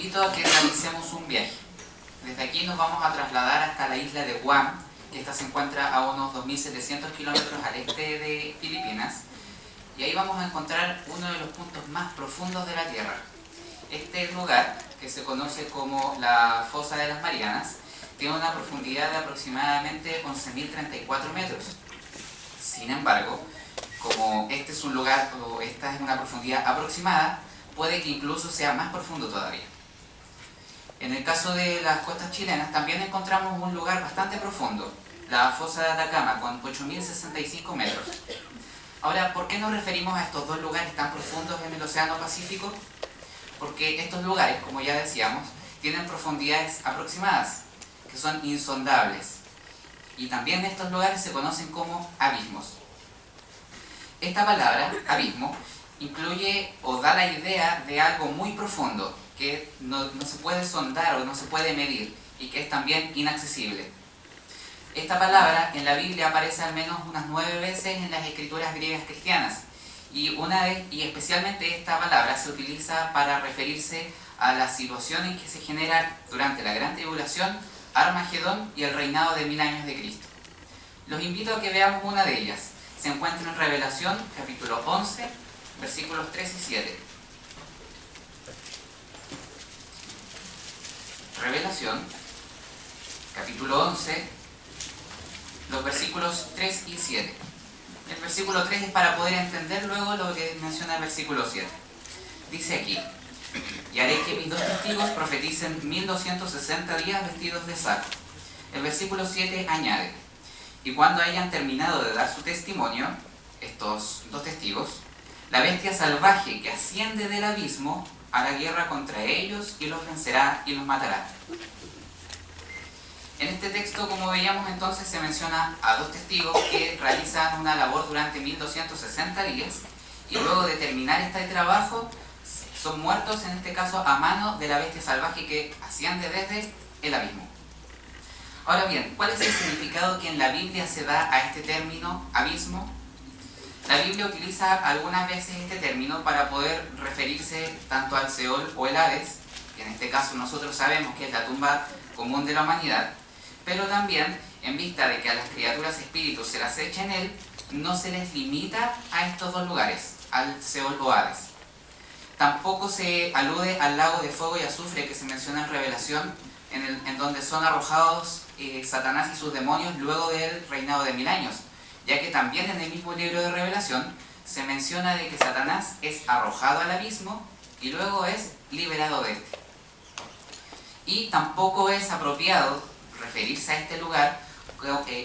invito a que realicemos un viaje. Desde aquí nos vamos a trasladar hasta la isla de Guam, que esta se encuentra a unos 2.700 kilómetros al este de Filipinas, y ahí vamos a encontrar uno de los puntos más profundos de la Tierra. Este lugar, que se conoce como la Fosa de las Marianas, tiene una profundidad de aproximadamente 11.034 metros. Sin embargo, como este es un lugar, o esta es una profundidad aproximada, puede que incluso sea más profundo todavía. En el caso de las costas chilenas también encontramos un lugar bastante profundo, la fosa de Atacama, con 8.065 metros. Ahora, ¿por qué nos referimos a estos dos lugares tan profundos en el Océano Pacífico? Porque estos lugares, como ya decíamos, tienen profundidades aproximadas, que son insondables. Y también estos lugares se conocen como abismos. Esta palabra, abismo, incluye o da la idea de algo muy profundo, que no, se puede sondar o no se puede medir, y que es también inaccesible. Esta palabra en la Biblia aparece al menos unas nueve veces en las escrituras griegas cristianas, y, una vez, y especialmente esta palabra se utiliza para referirse a la situación en que se genera durante la Gran Tribulación, Armagedón y el reinado de mil años de Cristo. Los invito a que veamos una de ellas. Se encuentra en Revelación, capítulo 11, versículos 3 y 7. Capítulo 11, los versículos 3 y 7. El versículo 3 es para poder entender luego lo que menciona el versículo 7. Dice aquí, y haré que mis dos testigos profeticen 1260 días vestidos de saco. El versículo 7 añade, y cuando hayan terminado de dar su testimonio, estos dos testigos, la bestia salvaje que asciende del abismo hará guerra contra ellos y los vencerá y los matará. En este texto, como veíamos entonces, se menciona a dos testigos que realizan una labor durante 1260 días y luego de terminar este trabajo son muertos, en este caso, a mano de la bestia salvaje que asciende desde el abismo. Ahora bien, ¿cuál es el significado que en la Biblia se da a este término, abismo? La Biblia utiliza algunas veces este término para poder referirse tanto al Seol o el Hades, que en este caso nosotros sabemos que es la tumba común de la humanidad, pero también en vista de que a las criaturas espíritus se las echa en él, no se les limita a estos dos lugares, al Seol o. Tampoco se alude al lago de fuego y azufre que se menciona en Revelación, en, en donde son arrojados eh, Satanás y sus demonios luego del reinado de mil años, ya que también en el mismo libro de Revelación se menciona de que Satanás es arrojado al abismo y luego es liberado de este. Y tampoco es apropiado referirse a este lugar,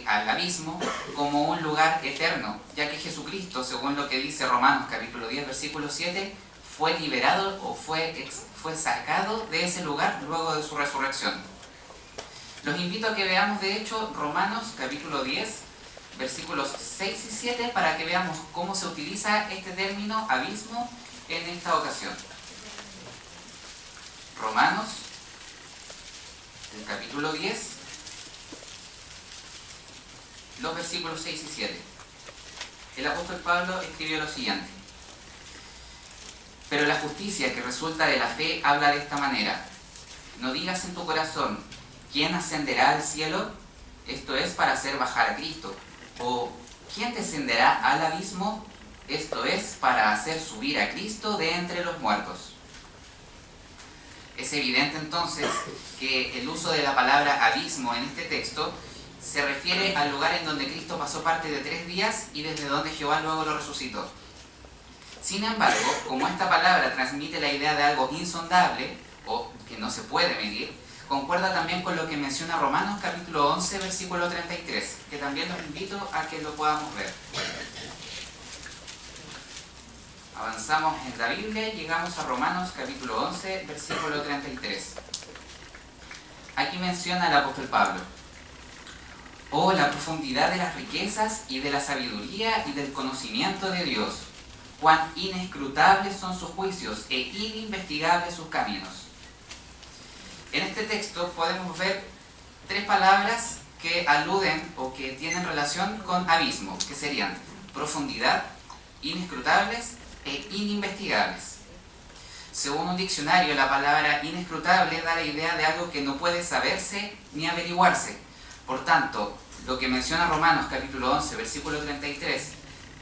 al abismo, como un lugar eterno, ya que Jesucristo, según lo que dice Romanos capítulo 10, versículo 7, fue liberado o fue, fue sacado de ese lugar luego de su resurrección. Los invito a que veamos de hecho Romanos capítulo 10, versículos 6 y 7 para que veamos cómo se utiliza este término abismo en esta ocasión. 6 y 7. El apóstol Pablo escribió lo siguiente. Pero la justicia que resulta de la fe habla de esta manera. No digas en tu corazón, ¿quién ascenderá al cielo? Esto es para hacer bajar a Cristo. O, ¿quién descenderá al abismo? Esto es para hacer subir a Cristo de entre los muertos. Es evidente entonces que el uso de la palabra abismo en este texto se refiere al lugar en donde Cristo pasó parte de tres días y desde donde Jehová luego lo resucitó. Sin embargo, como esta palabra transmite la idea de algo insondable, o que no se puede medir, concuerda también con lo que menciona Romanos capítulo 11, versículo 33, que también los invito a que lo podamos ver. Avanzamos en la Biblia y llegamos a Romanos capítulo 11, versículo 33. Aquí menciona el apóstol Pablo. Oh, la profundidad de las riquezas y de la sabiduría y del conocimiento de Dios. Cuán inescrutables son sus juicios e ininvestigables sus caminos en este texto podemos ver tres palabras que aluden o que tienen relación con abismo, que serían profundidad, inescrutables e ininvestigables. Según un diccionario, la palabra inescrutable da la idea de algo que no puede saberse ni averiguarse. Por tanto, lo que menciona Romanos capítulo 11, versículo 33,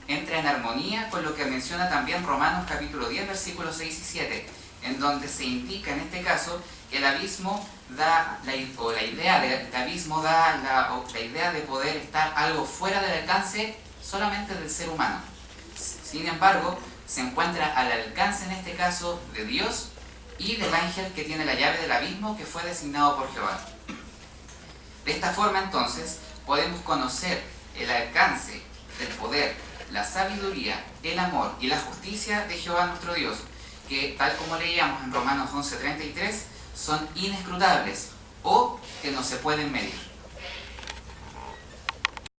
entra en armonía con lo que menciona también Romanos capítulo 10, versículos 6 y 7, en donde se indica en este caso que el abismo da, la, o la idea del abismo da la, la idea de poder estar algo fuera del alcance solamente del ser humano. Sin embargo, se encuentra al alcance en este caso de Dios y del ángel que tiene la llave del abismo que fue designado por Jehová. De esta forma entonces podemos conocer el alcance del poder, la sabiduría, el amor y la justicia de Jehová nuestro Dios, que tal como leíamos en Romanos 11.33, son inescrutables o que no se pueden medir.